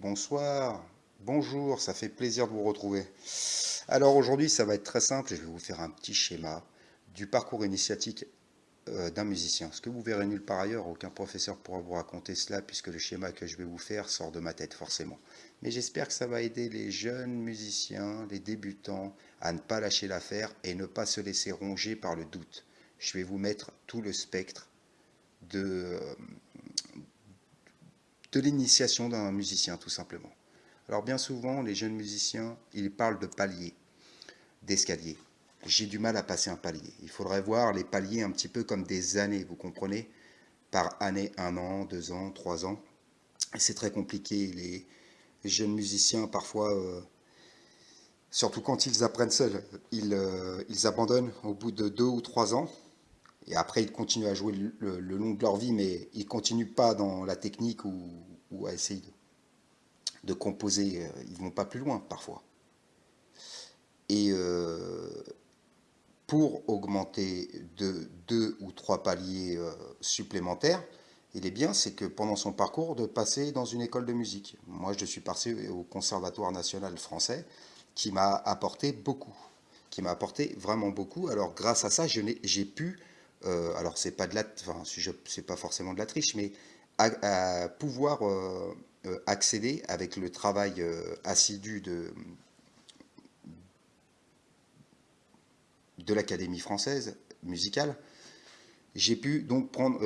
bonsoir, bonjour, ça fait plaisir de vous retrouver. Alors aujourd'hui, ça va être très simple, je vais vous faire un petit schéma du parcours initiatique euh, d'un musicien. Ce que vous verrez nulle part ailleurs, aucun professeur pourra vous raconter cela puisque le schéma que je vais vous faire sort de ma tête forcément. Mais j'espère que ça va aider les jeunes musiciens, les débutants, à ne pas lâcher l'affaire et ne pas se laisser ronger par le doute. Je vais vous mettre tout le spectre de, euh, de l'initiation d'un musicien, tout simplement. Alors bien souvent, les jeunes musiciens, ils parlent de paliers, d'escaliers. J'ai du mal à passer un palier. Il faudrait voir les paliers un petit peu comme des années, vous comprenez? Par année, un an, deux ans, trois ans. C'est très compliqué. Les, jeunes musiciens, parfois, euh, surtout quand ils apprennent seuls, euh, ils, abandonnent au bout de deux ou trois ans. Et après, ils continuent à jouer le, long de leur vie, mais ils ne continuent pas dans la technique ou, à essayer de, composer. Euh, ils ne vont pas plus loin, parfois. Et euh, pour augmenter de deux ou trois paliers euh, supplémentaires, il est bien, c'est que pendant son parcours, de passer dans une école de musique. Moi, je suis passé au Conservatoire national français, qui m'a apporté beaucoup, qui m'a apporté vraiment beaucoup. Alors, grâce à ça, j'ai pu euh, alors c'est pas de la, enfin, c'est pas forcément de la triche, mais à, pouvoir euh, euh, accéder avec le travail assidu de, de l'Académie française musicale, j'ai pu donc prendre,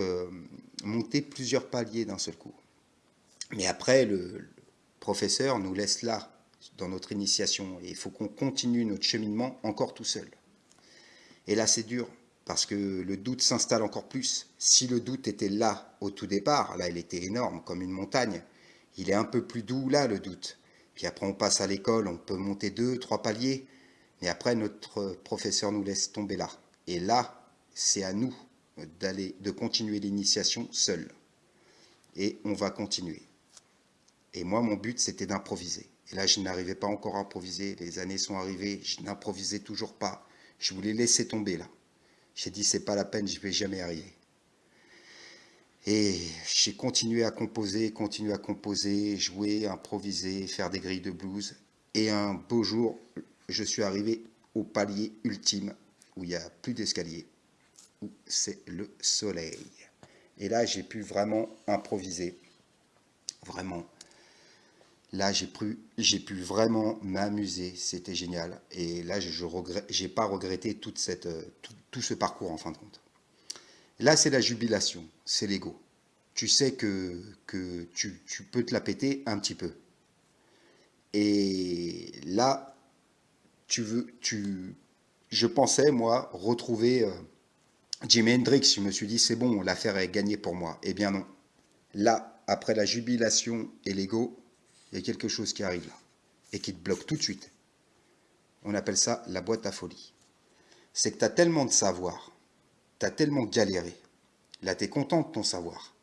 monter plusieurs paliers d'un seul coup. Mais après, le, professeur nous laisse là, dans notre initiation, et il faut qu'on continue notre cheminement encore tout seul. Et là, c'est dur, parce que le doute s'installe encore plus. Si le doute était là au tout départ, là il était énorme, comme une montagne, il est un peu plus doux là le doute. Puis après on passe à l'école, on peut monter deux, trois paliers, mais après notre professeur nous laisse tomber là. Et là, c'est à nous de continuer l'initiation seul. Et on va continuer. Et moi, mon but, c'était d'improviser. Et là, je n'arrivais pas encore à improviser. Les années sont arrivées, je n'improvisais toujours pas. Je voulais laisser tomber là. J'ai dit, c'est pas la peine, je vais jamais arriver. Et j'ai continué à composer, continué à composer, jouer, improviser, faire des grilles de blues. Et un beau jour, je suis arrivé au palier ultime, où il n'y a plus d'escalier, où c'est le soleil. Et là, j'ai pu vraiment improviser, vraiment Là, j'ai pu, vraiment m'amuser, c'était génial. Et là, je n'ai pas regretté tout, ce parcours en fin de compte. Là, c'est la jubilation, c'est l'ego. Tu sais que, tu, peux te la péter un petit peu. Et là, je pensais, moi, retrouver euh, Jimi Hendrix. Je me suis dit, c'est bon, l'affaire est gagnée pour moi. Eh bien non. Là, après la jubilation et l'ego, il y a quelque chose qui arrive là, et qui te bloque tout de suite. On appelle ça la boîte à folie. C'est que tu as tellement de savoir, tu as tellement galéré. Là, tu es content de ton savoir.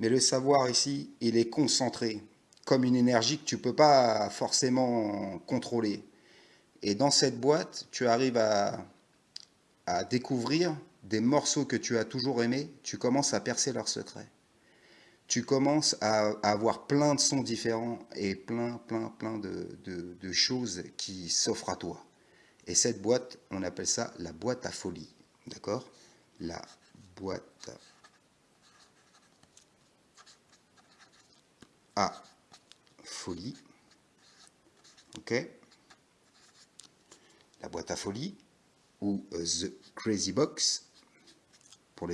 Mais le savoir ici, il est concentré, comme une énergie que tu ne peux pas forcément contrôler. Et dans cette boîte, tu arrives à, à découvrir des morceaux que tu as toujours aimés, tu commences à percer leurs secrets tu commences à, avoir plein de sons différents et plein, plein, plein de, choses qui s'offrent à toi. Et cette boîte, on appelle ça la boîte à folie. D'accord? La boîte à folie. Ok? La boîte à folie ou euh, The Crazy Box pour,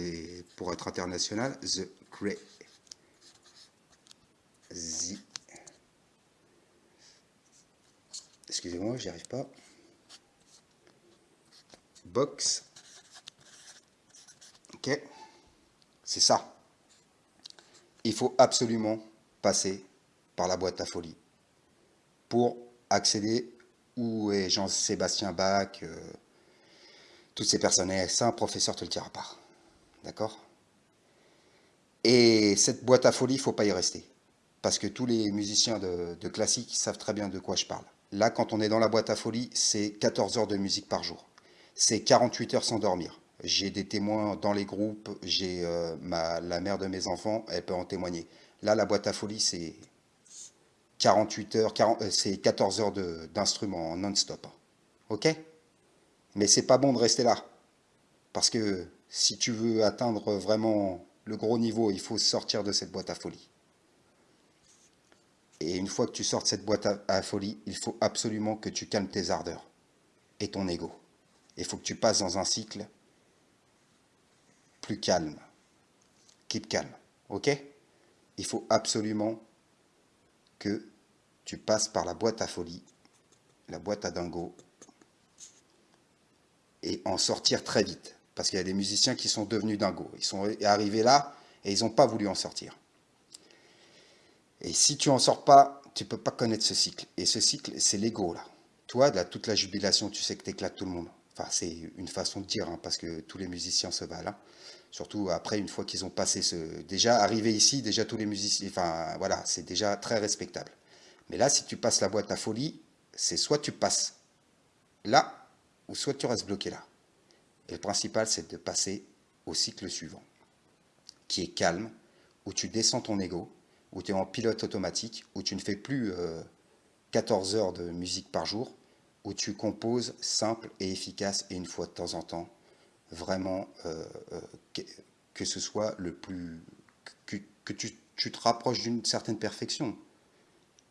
pour être international, The Crazy Excusez-moi, j'y arrive pas. Box. Ok. C'est ça. Il faut absolument passer par la boîte à folie pour accéder où est Jean-Sébastien Bach, euh, toutes ces personnes. ça, un professeur te le dira pas. D'accord? Et cette boîte à folie, il faut pas y rester parce que tous les musiciens de, classique savent très bien de quoi je parle. Là, quand on est dans la boîte à folie, c'est 14 heures de musique par jour. C'est 48 heures sans dormir. J'ai des témoins dans les groupes, j'ai euh, la mère de mes enfants, elle peut en témoigner. Là, la boîte à folie, c'est 48 heures, euh, c'est 14 heures d'instrument non-stop. Ok? Mais c'est pas bon de rester là. Parce que si tu veux atteindre vraiment le gros niveau, il faut sortir de cette boîte à folie. Et une fois que tu sors de cette boîte à, folie, il faut absolument que tu calmes tes ardeurs et ton ego. Il faut que tu passes dans un cycle plus calme. Keep calme, ok? Il faut absolument que tu passes par la boîte à folie, la boîte à dingo, et en sortir très vite. Parce qu'il y a des musiciens qui sont devenus dingos. Ils sont arrivés là et ils n'ont pas voulu en sortir. Et si tu en sors pas, tu peux pas connaître ce cycle. Et ce cycle, c'est l'ego, là. Toi, là, toute la jubilation, tu sais que tu éclates tout le monde. Enfin, c'est une façon de dire, hein, parce que tous les musiciens se valent. Hein. Surtout après, une fois qu'ils ont passé ce... Déjà, arrivé ici, déjà tous les musiciens... Enfin, voilà, c'est déjà très respectable. Mais là, si tu passes la boîte à folie, c'est soit tu passes là, ou soit tu restes bloqué là. Et le principal, c'est de passer au cycle suivant, qui est calme, où tu descends ton ego, où tu es en pilote automatique, où tu ne fais plus 14 euh, heures de musique par jour, où tu composes simple et efficace et une fois de temps en temps, vraiment euh, euh, que, ce soit le plus... que, tu, tu, te rapproches d'une certaine perfection.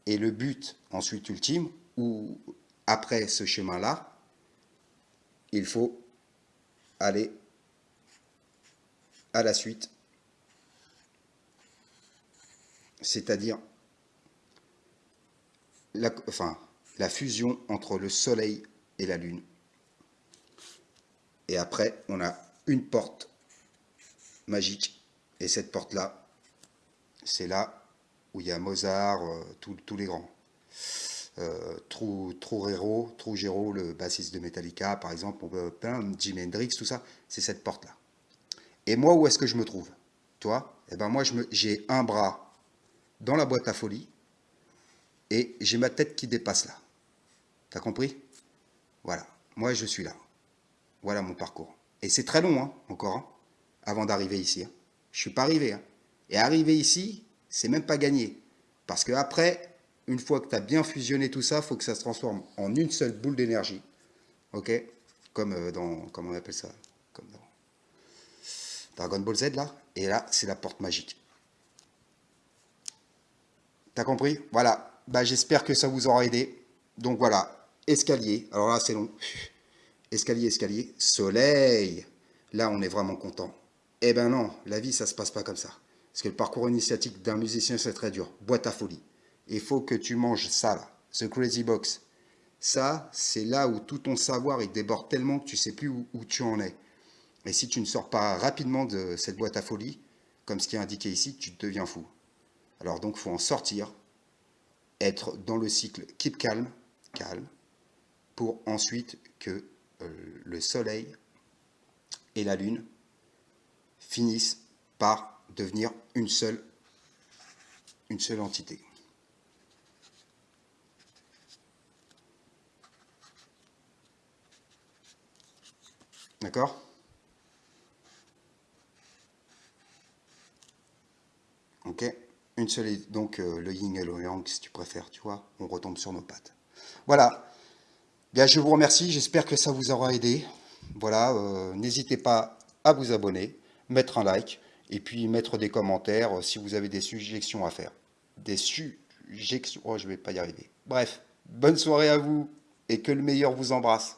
Et le but ensuite ultime, ou après ce chemin-là, il faut aller à la suite c'est-à-dire la, fusion entre le Soleil et la Lune. Et après, on a une porte magique. Et cette porte-là, c'est là où il y a Mozart, euh, tous les grands. Euh, Trujero, Trujero, le bassiste de Metallica, par exemple, plein, Jimi Hendrix, tout ça, c'est cette porte-là. Et moi, où est-ce que je me trouve? Toi? Eh ben moi, j'ai un bras dans la boîte à folie et j'ai ma tête qui dépasse là. T'as compris? Voilà, moi je suis là. Voilà mon parcours. Et c'est très long hein, encore, hein, avant d'arriver ici. Hein. Je suis pas arrivé. Hein. Et arriver ici, c'est même pas gagné. Parce que après, une fois que tu as bien fusionné tout ça, il faut que ça se transforme en une seule boule d'énergie. Ok? Comme euh, dans, comment on appelle ça? Comme dans Dragon Ball Z là. Et là, c'est la porte magique. T'as compris? Voilà. Bah, J'espère que ça vous aura aidé. Donc voilà, escalier. Alors là, c'est long. Escalier, escalier. Soleil. Là, on est vraiment content. Eh ben non, la vie, ça se passe pas comme ça. Parce que le parcours initiatique d'un musicien, c'est très dur. Boîte à folie. Il faut que tu manges ça, là. Ce crazy box. Ça, c'est là où tout ton savoir, il déborde tellement que tu sais plus où, où tu en es. Et si tu ne sors pas rapidement de cette boîte à folie, comme ce qui est indiqué ici, tu deviens fou. Alors donc, il faut en sortir, être dans le cycle keep calme, calme, pour ensuite que euh, le soleil et la lune finissent par devenir une seule, une seule entité. D'accord Ok seule, donc euh, le yin et le yang, si tu préfères, tu vois, on retombe sur nos pattes. Voilà. Bien, je vous remercie, j'espère que ça vous aura aidé. Voilà, euh, n'hésitez pas à vous abonner, mettre un like, et puis mettre des commentaires euh, si vous avez des suggestions à faire. Des suggestions, oh, je vais pas y arriver. Bref, bonne soirée à vous, et que le meilleur vous embrasse.